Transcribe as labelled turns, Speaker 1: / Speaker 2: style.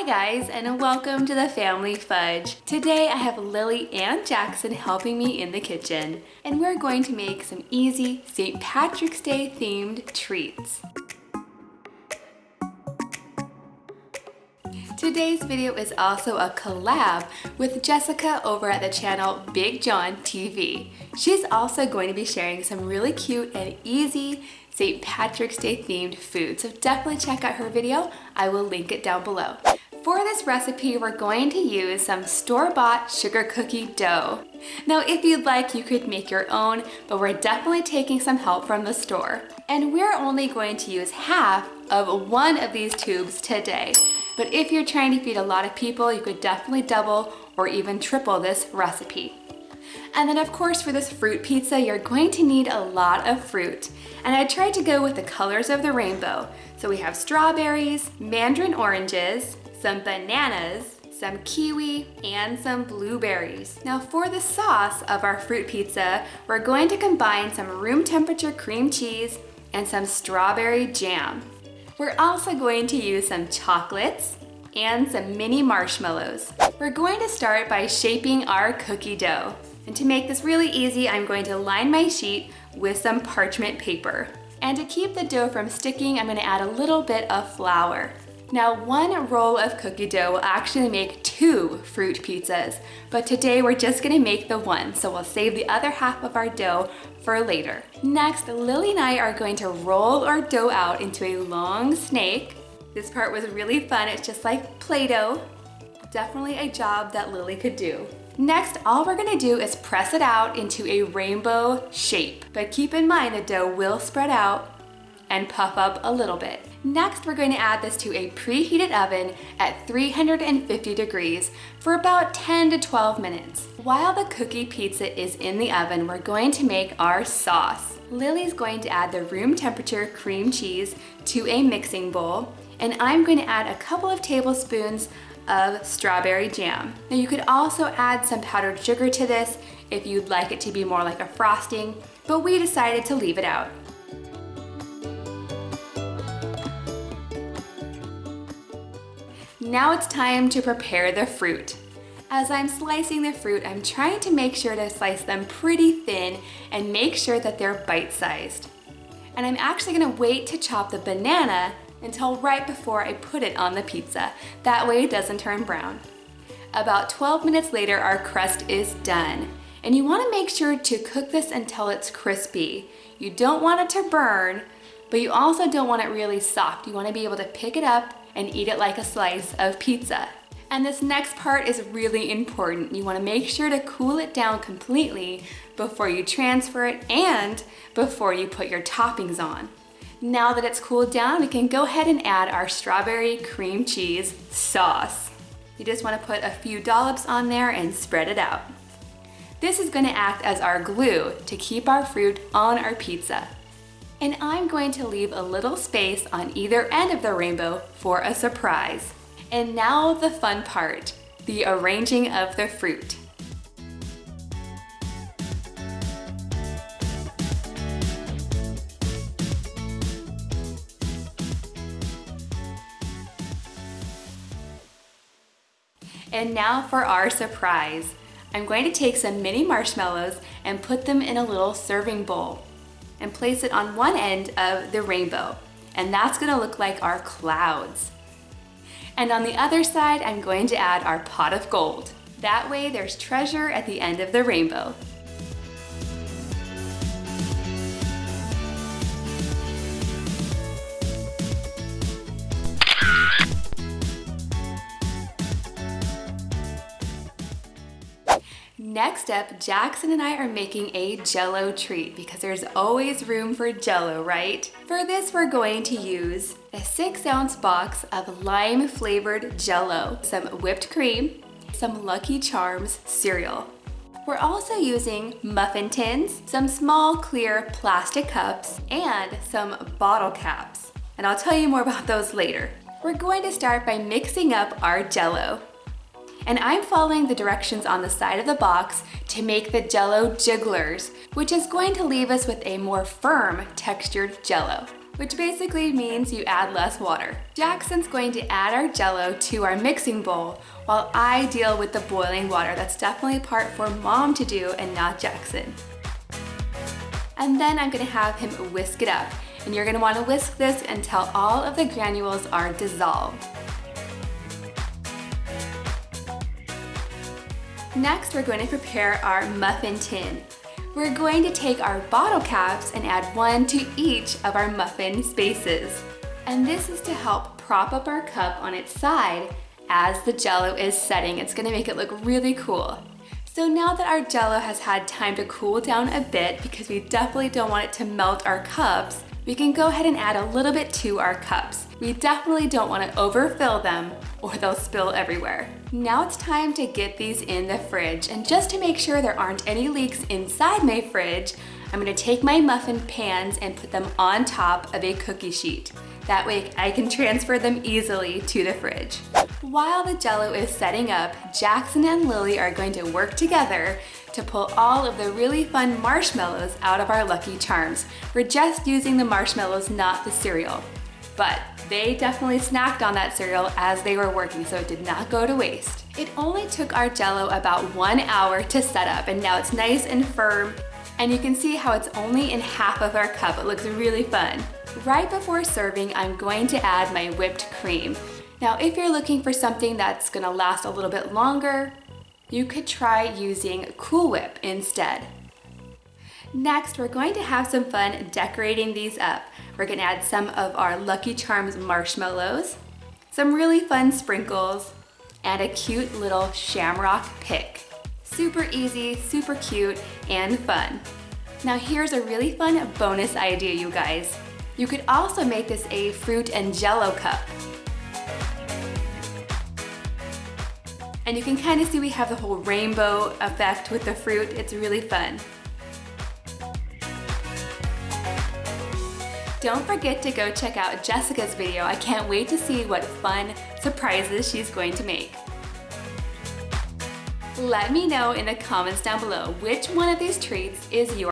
Speaker 1: Hi guys and welcome to the Family Fudge. Today I have Lily and Jackson helping me in the kitchen and we're going to make some easy St. Patrick's Day themed treats. Today's video is also a collab with Jessica over at the channel Big John TV. She's also going to be sharing some really cute and easy St. Patrick's Day themed food. So definitely check out her video. I will link it down below. For this recipe, we're going to use some store-bought sugar cookie dough. Now, if you'd like, you could make your own, but we're definitely taking some help from the store. And we're only going to use half of one of these tubes today. But if you're trying to feed a lot of people, you could definitely double or even triple this recipe. And then of course for this fruit pizza, you're going to need a lot of fruit. And I tried to go with the colors of the rainbow. So we have strawberries, mandarin oranges, some bananas, some kiwi, and some blueberries. Now for the sauce of our fruit pizza, we're going to combine some room temperature cream cheese and some strawberry jam. We're also going to use some chocolates and some mini marshmallows. We're going to start by shaping our cookie dough. And to make this really easy, I'm going to line my sheet with some parchment paper. And to keep the dough from sticking, I'm gonna add a little bit of flour. Now one roll of cookie dough will actually make two fruit pizzas, but today we're just gonna make the one, so we'll save the other half of our dough for later. Next, Lily and I are going to roll our dough out into a long snake. This part was really fun, it's just like Play-Doh. Definitely a job that Lily could do. Next, all we're gonna do is press it out into a rainbow shape. But keep in mind the dough will spread out and puff up a little bit. Next, we're going to add this to a preheated oven at 350 degrees for about 10 to 12 minutes. While the cookie pizza is in the oven, we're going to make our sauce. Lily's going to add the room temperature cream cheese to a mixing bowl, and I'm going to add a couple of tablespoons of strawberry jam. Now you could also add some powdered sugar to this if you'd like it to be more like a frosting, but we decided to leave it out. Now it's time to prepare the fruit. As I'm slicing the fruit, I'm trying to make sure to slice them pretty thin and make sure that they're bite-sized. And I'm actually gonna wait to chop the banana until right before I put it on the pizza. That way it doesn't turn brown. About 12 minutes later, our crust is done. And you wanna make sure to cook this until it's crispy. You don't want it to burn, but you also don't want it really soft. You wanna be able to pick it up and eat it like a slice of pizza. And this next part is really important. You wanna make sure to cool it down completely before you transfer it and before you put your toppings on. Now that it's cooled down, we can go ahead and add our strawberry cream cheese sauce. You just wanna put a few dollops on there and spread it out. This is gonna act as our glue to keep our fruit on our pizza and I'm going to leave a little space on either end of the rainbow for a surprise. And now the fun part, the arranging of the fruit. And now for our surprise. I'm going to take some mini marshmallows and put them in a little serving bowl and place it on one end of the rainbow. And that's gonna look like our clouds. And on the other side, I'm going to add our pot of gold. That way there's treasure at the end of the rainbow. Next up, Jackson and I are making a jello treat because there's always room for jello, right? For this, we're going to use a six ounce box of lime flavored jello, some whipped cream, some Lucky Charms cereal. We're also using muffin tins, some small clear plastic cups, and some bottle caps. And I'll tell you more about those later. We're going to start by mixing up our jello and I'm following the directions on the side of the box to make the jello jigglers, which is going to leave us with a more firm textured jello. which basically means you add less water. Jackson's going to add our jello to our mixing bowl while I deal with the boiling water. That's definitely a part for mom to do and not Jackson. And then I'm gonna have him whisk it up. And you're gonna wanna whisk this until all of the granules are dissolved. Next, we're going to prepare our muffin tin. We're going to take our bottle caps and add one to each of our muffin spaces. And this is to help prop up our cup on its side as the jello is setting. It's gonna make it look really cool. So now that our jello has had time to cool down a bit because we definitely don't want it to melt our cups, we can go ahead and add a little bit to our cups. We definitely don't want to overfill them or they'll spill everywhere. Now it's time to get these in the fridge and just to make sure there aren't any leaks inside my fridge, I'm gonna take my muffin pans and put them on top of a cookie sheet. That way I can transfer them easily to the fridge. While the jello is setting up, Jackson and Lily are going to work together to pull all of the really fun marshmallows out of our Lucky Charms. We're just using the marshmallows, not the cereal. But they definitely snacked on that cereal as they were working, so it did not go to waste. It only took our jello about one hour to set up, and now it's nice and firm, and you can see how it's only in half of our cup. It looks really fun. Right before serving, I'm going to add my whipped cream. Now, if you're looking for something that's gonna last a little bit longer, you could try using Cool Whip instead. Next, we're going to have some fun decorating these up. We're gonna add some of our Lucky Charms marshmallows, some really fun sprinkles, and a cute little shamrock pick. Super easy, super cute, and fun. Now here's a really fun bonus idea, you guys. You could also make this a fruit and jello cup. And you can kind of see we have the whole rainbow effect with the fruit. It's really fun. Don't forget to go check out Jessica's video. I can't wait to see what fun surprises she's going to make. Let me know in the comments down below which one of these treats is your